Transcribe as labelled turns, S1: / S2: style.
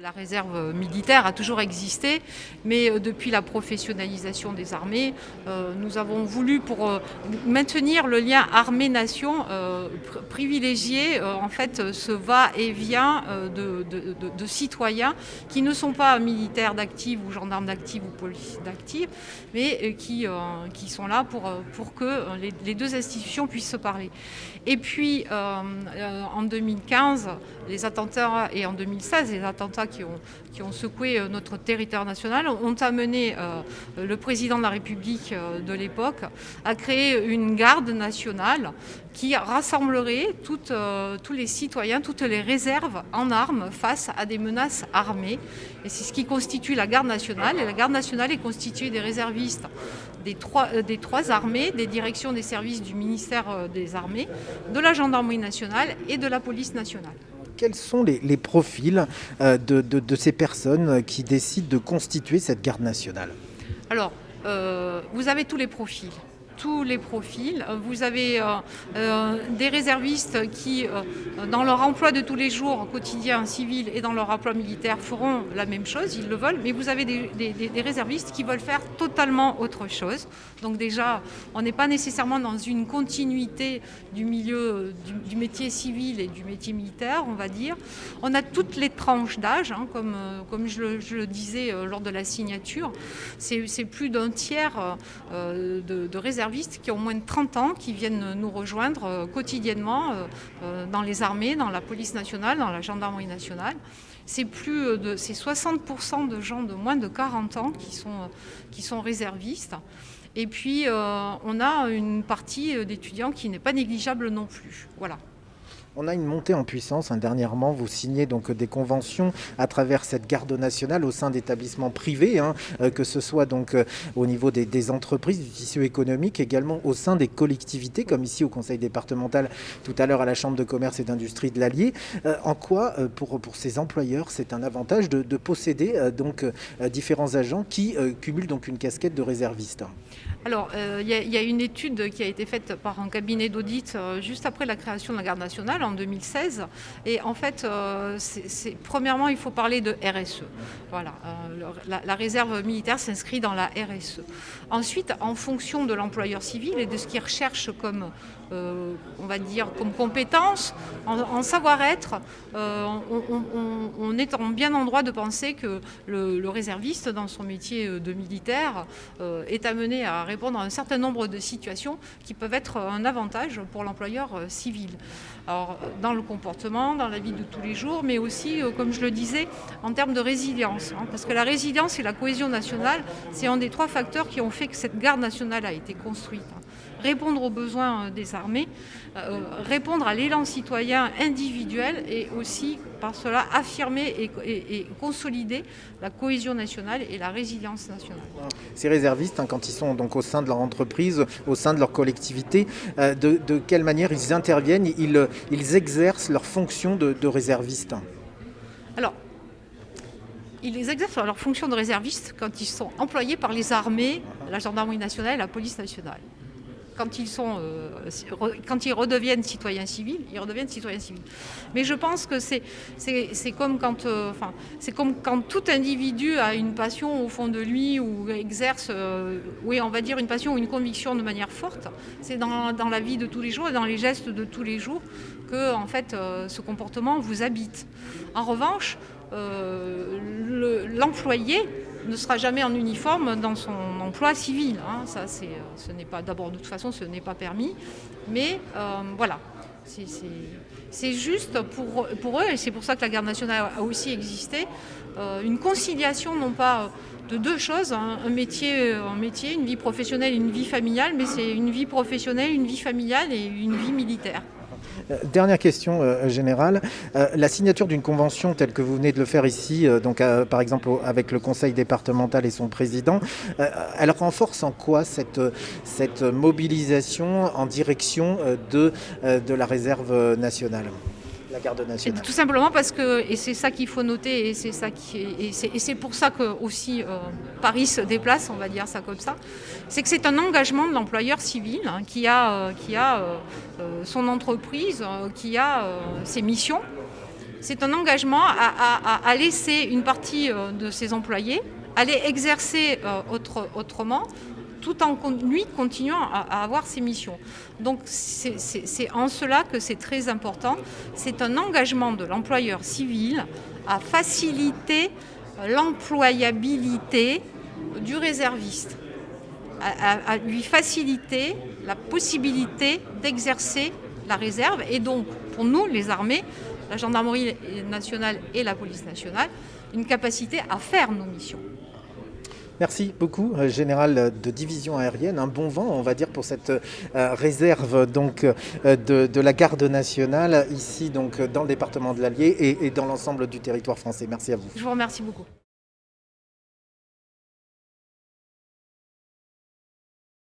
S1: La réserve militaire a toujours existé, mais euh, depuis la professionnalisation des armées, euh, nous avons voulu, pour euh, maintenir le lien armée-nation, privilégier en fait ce va-et-vient de, citoyens qui ne sont pas militaires d'actifs ou gendarmes d'actifs ou policiers d'actifs, mais qui, qui sont là pour, pour que les, deux institutions puissent se parler. Et puis, en 2015, les attentats, et en 2016, les attentats qui ont, secoué euh, notre territoire national ont amené euh, le président de la République euh, de l'époque à créer une garde nationale qui rassemblerait tous les citoyens, toutes les réserves en armes face à des menaces armées. Et c'est ce qui constitue la garde nationale. Et la garde nationale est constituée des réservistes des trois armées, des directions des services du ministère des Armées, de la gendarmerie nationale et de la police nationale
S2: quels sont les, profils euh, de, ces personnes qui décident de constituer cette garde nationale?
S1: Alors, euh, vous avez tous les profils tous les profils. Vous avez euh, euh, des réservistes qui, euh, dans leur emploi de tous les jours, quotidien, civil et dans leur emploi militaire, feront la même chose, ils le veulent, mais vous avez des, réservistes qui veulent faire totalement autre chose. Donc déjà, on n'est pas nécessairement dans une continuité du milieu du, métier civil et du métier militaire, on va dire. On a toutes les tranches d'âge, hein, comme, je le, disais lors de la signature. C'est plus d'un tiers de réservistes qui ont moins de 30 ans, qui viennent nous rejoindre euh, quotidiennement euh, euh, dans les armées, dans la police nationale, dans la gendarmerie nationale. C'est plus de 60% de gens de moins de 40 ans qui sont, qui sont réservistes. Et puis, on a une partie d'étudiants qui n'est pas négligeable non plus. Voilà.
S2: On a une montée en puissance. Hein. Dernièrement, vous signez donc des conventions à travers cette garde nationale au sein d'établissements privés, hein, euh, que ce soit donc euh, au niveau des, entreprises, du tissu économique, également au sein des collectivités, comme ici au Conseil départemental, tout à l'heure à la Chambre de commerce et d'industrie de l'Allier. Euh, en quoi, pour, pour ces employeurs, c'est un avantage de, posséder donc différents agents qui cumulent donc une casquette de réserviste?
S1: Alors, il y, a une étude qui a été faite par un cabinet d'audit juste après la création de la garde nationale en 2016. Et en fait, euh, premièrement, il faut parler de RSE. Voilà, euh, la, réserve militaire s'inscrit dans la RSE. Ensuite, en fonction de l'employeur civil et de ce qu'il recherche comme, euh, on va dire, comme compétence, en, savoir-être, on, est en bien endroit de penser que le, le réserviste, dans son métier de militaire, est amené à répondre à un certain nombre de situations qui peuvent être un avantage pour l'employeur civil. Alors, dans le comportement, dans la vie de tous les jours, mais aussi, euh, comme je le disais, en termes de résilience. Hein, parce que la résilience et la cohésion nationale, c'est un des trois facteurs qui ont fait que cette garde nationale a été construite. Répondre aux besoins euh, des armées, euh, répondre à l'élan citoyen individuel et aussi par cela affirmer et, consolider la cohésion nationale et la résilience nationale.
S2: Ces réservistes, hein, quand ils sont donc au sein de leur entreprise, au sein de leur collectivité, de, quelle manière ils interviennent ils, ils exercent leur fonction de, réserviste
S1: Alors, ils exercent leur fonction de réserviste quand ils sont employés par les armées, la gendarmerie nationale et la police nationale quand ils, sont, euh, quand ils redeviennent citoyens civils, ils redeviennent citoyens civils. Mais je pense que c'est comme, quand, euh, enfin, comme quand tout individu a une passion au fond de lui ou exerce, euh, oui, on va dire une passion ou une conviction de manière forte. C'est dans, la vie de tous les jours et dans les gestes de tous les jours que en fait, ce comportement vous habite. En revanche, l'employé ne sera jamais en uniforme dans son emploi civil. Hein. Ça, ce n'est pas d'abord de toute façon, ce n'est pas permis. Mais euh, voilà, c'est juste pour, pour, eux, et c'est pour ça que la garde nationale a aussi existé, euh, une conciliation non pas de deux choses, hein. un, métier, un métier, une vie professionnelle, une vie familiale, mais c'est une vie professionnelle, une vie familiale et une vie militaire.
S2: Euh, dernière question euh, générale. Euh, la signature d'une convention telle que vous venez de le faire ici, donc par exemple avec le conseil départemental et son président, elle renforce en quoi cette, mobilisation en direction de la réserve nationale? La garde nationale
S1: Tout simplement parce que, et c'est ça qu'il faut noter, et c'est ça qui et c'est pour ça que aussi euh, Paris se déplace, on va dire ça comme ça, c'est que c'est un engagement de l'employeur civil hein, qui a, euh, qui a euh, son entreprise, qui a ses missions. c'est un engagement à, laisser une partie de ses employés aller exercer autrement tout en lui continuant à, avoir ses missions. Donc c'est en cela que c'est très important. C'est un engagement de l'employeur civil à faciliter l'employabilité du réserviste, à, lui faciliter la possibilité d'exercer la réserve et donc pour nous les armées, la gendarmerie nationale et la police nationale, une capacité à faire nos missions.
S2: Merci beaucoup, euh, général de division aérienne. Un bon vent, on va dire, pour cette euh, réserve donc, euh, de, la garde nationale, ici donc, dans le département de l'Allier et, et dans l'ensemble du territoire français. Merci à vous.
S1: Je vous remercie beaucoup.